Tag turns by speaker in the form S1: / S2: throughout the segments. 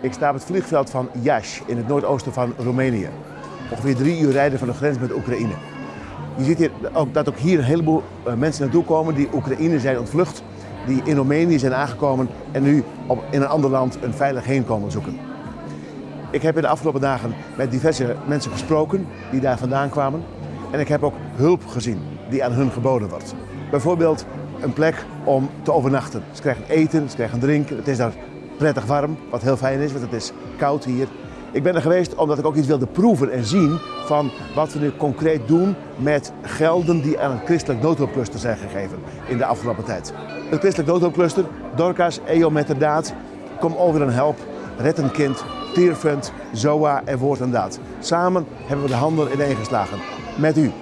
S1: Ik sta op het vliegveld van Iași in het noordoosten van Roemenië. Ongeveer drie uur rijden van de grens met Oekraïne. Je ziet hier ook, dat ook hier een heleboel eh, mensen naartoe komen die Oekraïne zijn ontvlucht, die in Roemenië zijn aangekomen en nu op, in een ander land een veilig heenkomen zoeken. Ik heb in de afgelopen dagen met diverse mensen gesproken die daar vandaan kwamen. En ik heb ook hulp gezien die aan hun geboden wordt. Bijvoorbeeld een plek om te overnachten. Ze krijgen eten, ze krijgen drinken. Het is daar prettig warm, wat heel fijn is, want het is koud hier. Ik ben er geweest omdat ik ook iets wilde proeven en zien van wat we nu concreet doen met gelden die aan het christelijk noodhulpcluster zijn gegeven in de afgelopen tijd. Het christelijk noodhulpcluster, Dorcas, EO daad, kom over en help, red een kind, Tierfund, ZOA en Woord en Daad. Samen hebben we de handen ineengeslagen met u.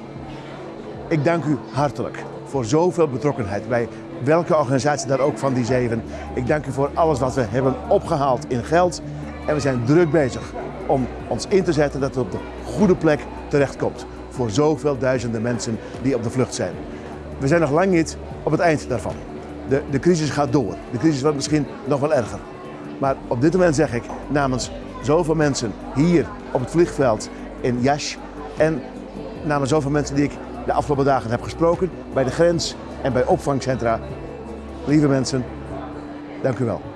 S1: Ik dank u hartelijk voor zoveel betrokkenheid bij welke organisatie daar ook van die zeven. Ik dank u voor alles wat we hebben opgehaald in geld. En we zijn druk bezig om ons in te zetten dat het op de goede plek terechtkomt. Voor zoveel duizenden mensen die op de vlucht zijn. We zijn nog lang niet op het eind daarvan. De, de crisis gaat door. De crisis wordt misschien nog wel erger. Maar op dit moment zeg ik namens zoveel mensen hier op het vliegveld in Jasch en namens zoveel mensen die ik de afgelopen dagen heb gesproken bij de grens en bij opvangcentra. Lieve mensen, dank u wel.